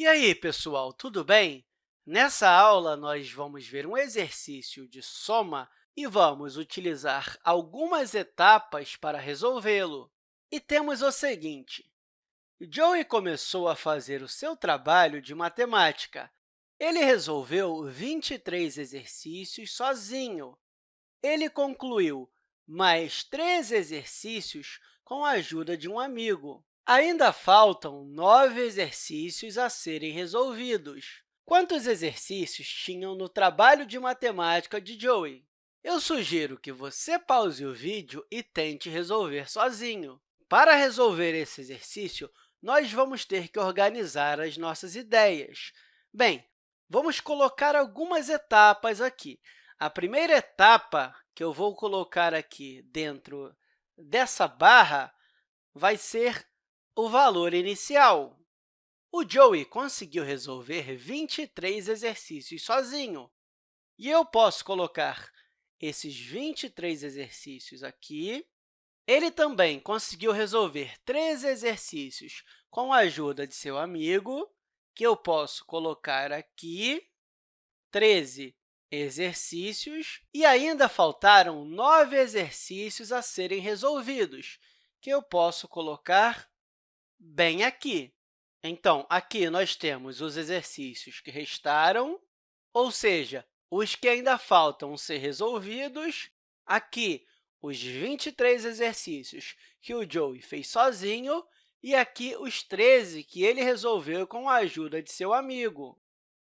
E aí, pessoal, tudo bem? Nessa aula, nós vamos ver um exercício de soma e vamos utilizar algumas etapas para resolvê-lo. E temos o seguinte, Joey começou a fazer o seu trabalho de matemática. Ele resolveu 23 exercícios sozinho. Ele concluiu mais três exercícios com a ajuda de um amigo. Ainda faltam nove exercícios a serem resolvidos. Quantos exercícios tinham no trabalho de matemática de Joey? Eu sugiro que você pause o vídeo e tente resolver sozinho. Para resolver esse exercício, nós vamos ter que organizar as nossas ideias. Bem, vamos colocar algumas etapas aqui. A primeira etapa que eu vou colocar aqui dentro dessa barra vai ser o valor inicial. O Joey conseguiu resolver 23 exercícios sozinho. E eu posso colocar esses 23 exercícios aqui. Ele também conseguiu resolver três exercícios com a ajuda de seu amigo, que eu posso colocar aqui, 13 exercícios, e ainda faltaram nove exercícios a serem resolvidos, que eu posso colocar bem aqui. Então, aqui nós temos os exercícios que restaram, ou seja, os que ainda faltam ser resolvidos. Aqui, os 23 exercícios que o Joey fez sozinho e aqui os 13 que ele resolveu com a ajuda de seu amigo.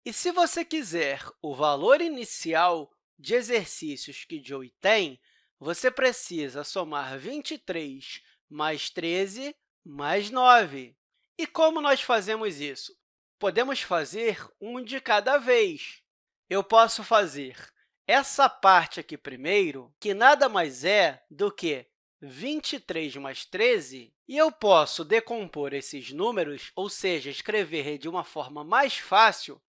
E se você quiser o valor inicial de exercícios que Joey tem, você precisa somar 23 mais 13 mais 9. E como nós fazemos isso? Podemos fazer um de cada vez. Eu posso fazer essa parte aqui primeiro, que nada mais é do que 23 mais 13, e eu posso decompor esses números, ou seja, escrever de uma forma mais fácil,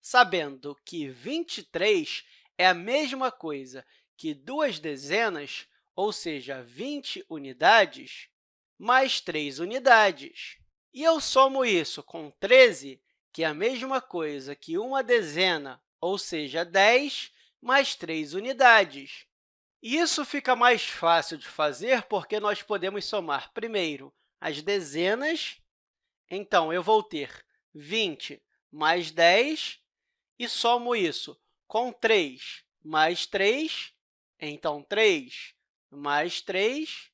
sabendo que 23 é a mesma coisa que duas dezenas, ou seja, 20 unidades, mais 3 unidades. E eu somo isso com 13, que é a mesma coisa que uma dezena, ou seja, 10, mais 3 unidades. Isso fica mais fácil de fazer porque nós podemos somar primeiro as dezenas. Então, eu vou ter 20 mais 10 e somo isso com 3 mais 3, então 3 mais 3,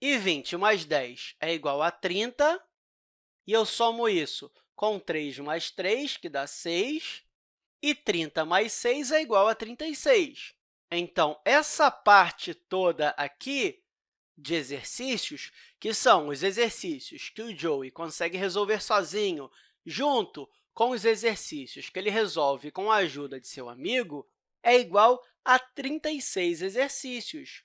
e 20 mais 10 é igual a 30, e eu somo isso com 3 mais 3, que dá 6, e 30 mais 6 é igual a 36. Então, essa parte toda aqui de exercícios, que são os exercícios que o Joey consegue resolver sozinho, junto com os exercícios que ele resolve com a ajuda de seu amigo, é igual a 36 exercícios.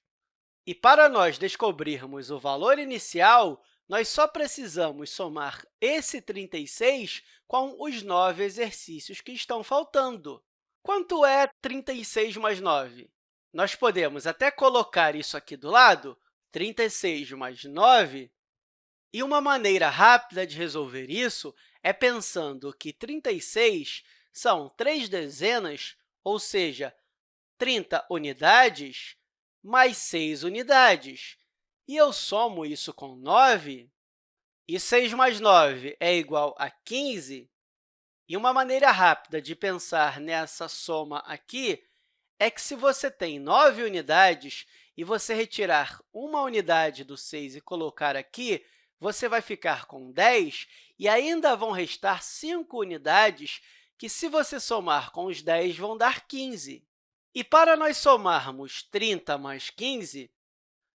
E para nós descobrirmos o valor inicial, nós só precisamos somar esse 36 com os 9 exercícios que estão faltando. Quanto é 36 mais 9? Nós podemos até colocar isso aqui do lado, 36 mais 9, e uma maneira rápida de resolver isso é pensando que 36 são três dezenas, ou seja, 30 unidades, mais 6 unidades. E eu somo isso com 9, e 6 mais 9 é igual a 15. E uma maneira rápida de pensar nessa soma aqui é que, se você tem 9 unidades e você retirar uma unidade do 6 e colocar aqui, você vai ficar com 10 e ainda vão restar 5 unidades que, se você somar com os 10, vão dar 15. E para nós somarmos 30 mais 15,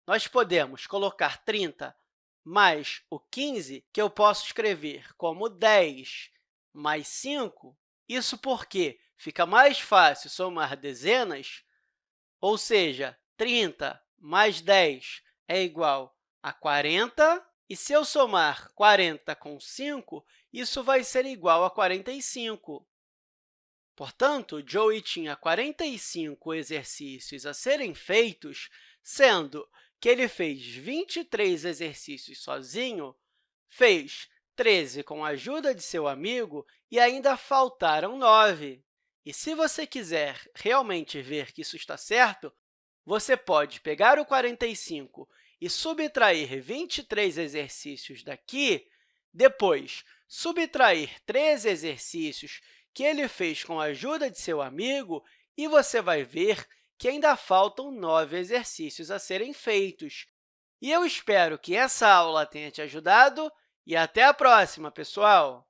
nós podemos colocar 30 mais o 15, que eu posso escrever como 10 mais 5. Isso porque fica mais fácil somar dezenas, ou seja, 30 mais 10 é igual a 40, e se eu somar 40 com 5, isso vai ser igual a 45. Portanto, Joey tinha 45 exercícios a serem feitos, sendo que ele fez 23 exercícios sozinho, fez 13 com a ajuda de seu amigo e ainda faltaram 9. E se você quiser realmente ver que isso está certo, você pode pegar o 45 e subtrair 23 exercícios daqui, depois subtrair 13 exercícios que ele fez com a ajuda de seu amigo e você vai ver que ainda faltam nove exercícios a serem feitos. E eu espero que essa aula tenha te ajudado e até a próxima, pessoal!